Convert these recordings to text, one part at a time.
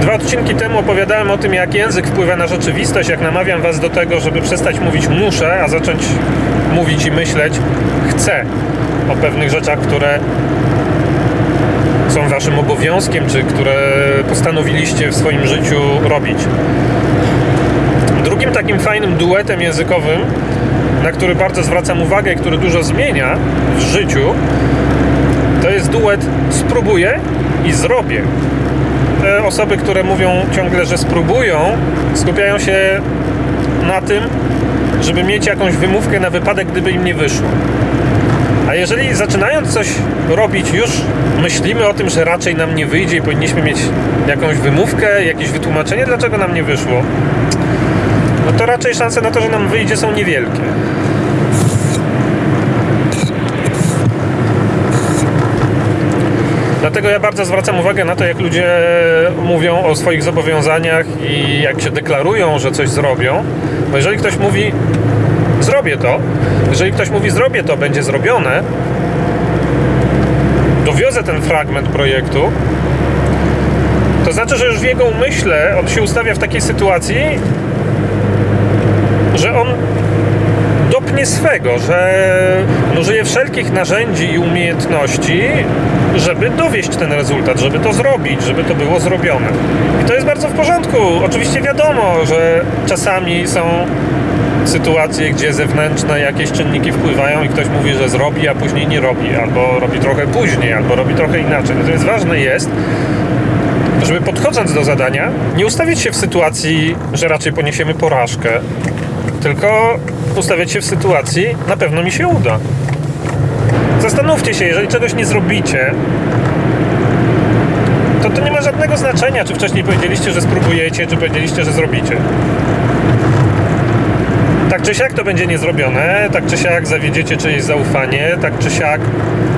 Dwa odcinki temu opowiadałem o tym, jak język wpływa na rzeczywistość, jak namawiam Was do tego, żeby przestać mówić muszę, a zacząć mówić i myśleć chcę o pewnych rzeczach, które są Waszym obowiązkiem, czy które postanowiliście w swoim życiu robić. Drugim takim fajnym duetem językowym, na który bardzo zwracam uwagę i który dużo zmienia w życiu, to jest duet spróbuję i zrobię te osoby, które mówią ciągle, że spróbują, skupiają się na tym, żeby mieć jakąś wymówkę na wypadek, gdyby im nie wyszło. A jeżeli zaczynając coś robić, już myślimy o tym, że raczej nam nie wyjdzie i powinniśmy mieć jakąś wymówkę, jakieś wytłumaczenie, dlaczego nam nie wyszło, no to raczej szanse na to, że nam wyjdzie, są niewielkie. Dlatego ja bardzo zwracam uwagę na to, jak ludzie mówią o swoich zobowiązaniach i jak się deklarują, że coś zrobią. Bo jeżeli ktoś mówi zrobię to, jeżeli ktoś mówi zrobię to, będzie zrobione, dowiozę ten fragment projektu, to znaczy, że już w jego umyśle on się ustawia w takiej sytuacji, że on dopnie swego, że użyje wszelkich narzędzi i umiejętności, żeby dowieść ten rezultat, żeby to zrobić, żeby to było zrobione. I to jest bardzo w porządku. Oczywiście wiadomo, że czasami są sytuacje, gdzie zewnętrzne jakieś czynniki wpływają i ktoś mówi, że zrobi, a później nie robi, albo robi trochę później, albo robi trochę inaczej. Natomiast ważne jest, żeby podchodząc do zadania, nie ustawić się w sytuacji, że raczej poniesiemy porażkę, tylko ustawiać się w sytuacji, na pewno mi się uda. Zastanówcie się, jeżeli czegoś nie zrobicie, to to nie ma żadnego znaczenia, czy wcześniej powiedzieliście, że spróbujecie, czy powiedzieliście, że zrobicie. Tak czy siak to będzie niezrobione, tak czy siak zawiedziecie czyjeś zaufanie, tak czy siak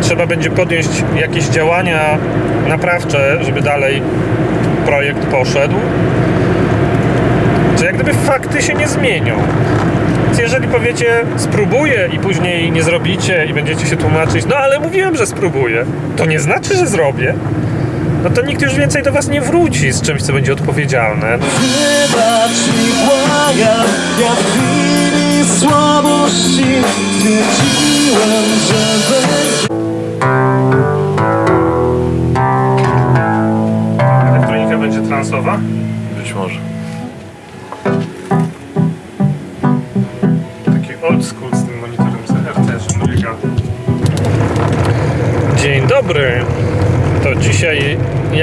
trzeba będzie podjąć jakieś działania naprawcze, żeby dalej projekt poszedł. Czy jak gdyby fakty się nie zmienią. Więc jeżeli powiecie spróbuję i później nie zrobicie i będziecie się tłumaczyć, no ale mówiłem, że spróbuję, to nie znaczy, że zrobię. No to nikt już więcej do was nie wróci z czymś, co będzie odpowiedzialne. Wybacz mi błagam, ja w chwili słabości Stwierdziłem,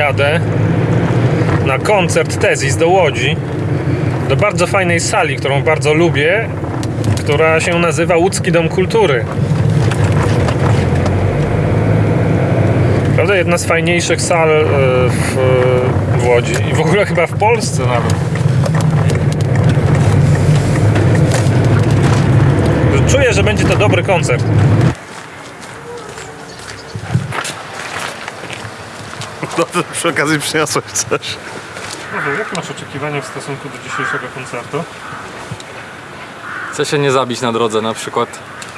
jadę na koncert Tezis do Łodzi. Do bardzo fajnej sali, którą bardzo lubię, która się nazywa Łódzki Dom Kultury. Prawda, jedna z fajniejszych sal e, w, w Łodzi i w ogóle chyba w Polsce nawet. Czuję, że będzie to dobry koncert. No to przy okazji przyniosłeś coś. Paweł, jakie masz oczekiwania w stosunku do dzisiejszego koncertu? Chcę się nie zabić na drodze na przykład.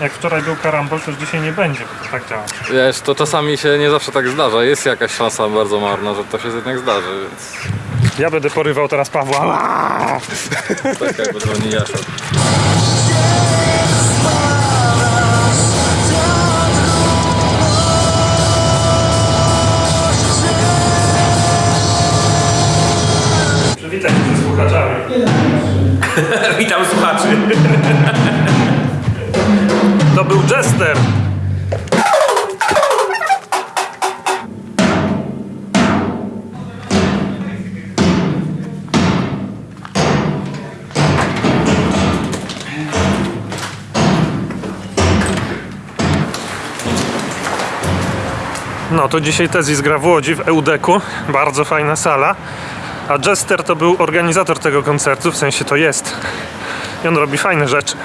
Jak wczoraj był karambol, to już dzisiaj nie będzie, bo to tak działa. Wiesz, to czasami się nie zawsze tak zdarza. Jest jakaś szansa bardzo marna, że to się jednak zdarzy, więc Ja będę porywał teraz Pawła. Tak jakby dzwoni Jaszor. Przywitaj się ze słuchaczami. Witam słuchaczy. To był Jester. No to dzisiaj Tezis gra w Łodzi w Eudeku. Bardzo fajna sala. A Jester to był organizator tego koncertu, w sensie to jest. I on robi fajne rzeczy.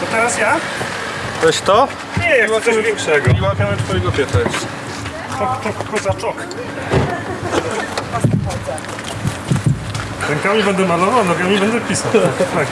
To teraz ja? Weź to Nie, jak chcę coś większego. i łapiemy twojego pieta jeszcze. Czok, czok, koza, czok. Rękami będę malował, nogami będę pisał. Tak.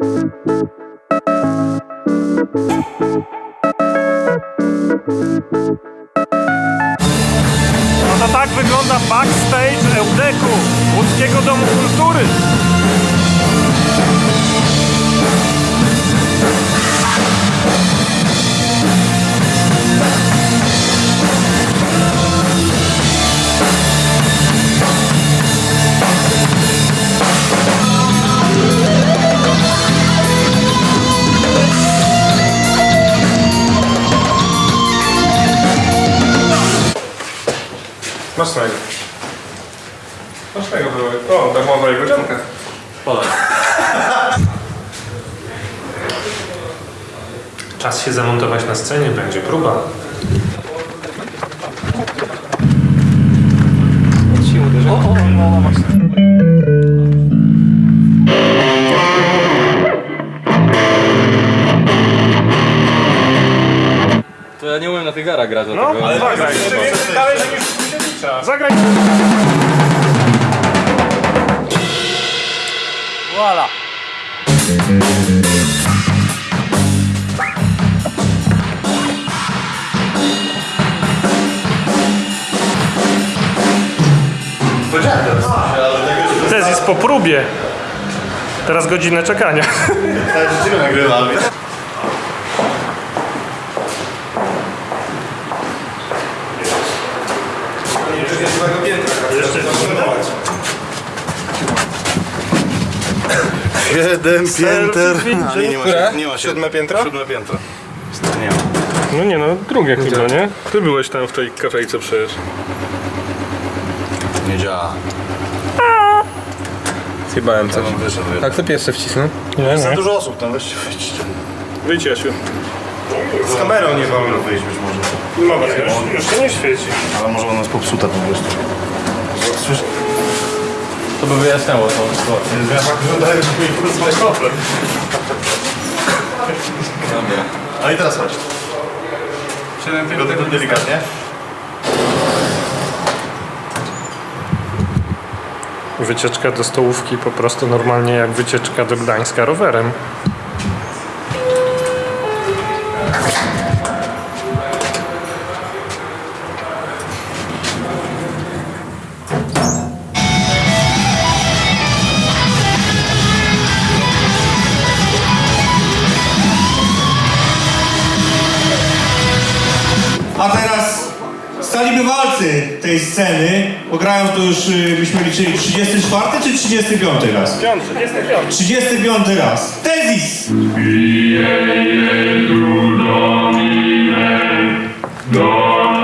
No to tak wygląda backstage Eudeku, Łódzkiego Domu Kultury. Masz tego były. O, darmowa jego dzianka. Czas się zamontować na scenie, będzie próba. To ja nie umiem na tych garach grać, No, dlatego... ale zagraj. Dalej, że niż Kusiewicza. Zagraj. Tez jest po próbie. Teraz godzinę czekania. Ciebie nagrywam. Siedem pięter. A, nie, nie ma, Które? nie ma Siódme piętro? Siódme piętro. Nie ma. No nie no, drugie chyba, nie? Ty byłeś tam w tej kafejce przecież. Nie działa. Zjebałem coś. On wyszedł. A kto pierwszy wcisnął? Nie, Za nie. dużo osób tam, weźcie, wyjdźcie. Wyjdź Jasiu. Z kamerą nie wolno. Wyjść być może. Mama, już, już się nie świeci. Ale może ona jest popsuta po prostu. Słysz? To by wyjaśniało tą sytuację. Ja tak wyglądają, że mi porozmawiać problem. A i teraz chodź. Tylko tylko delikatnie. Wycieczka do stołówki po prostu normalnie jak wycieczka do Gdańska rowerem. Bywalcy tej sceny, bo grają tu już, y, byśmy liczyli, 34 czy 35 raz? Piąty, 35. 35 raz. Tezis! Domine, Domine,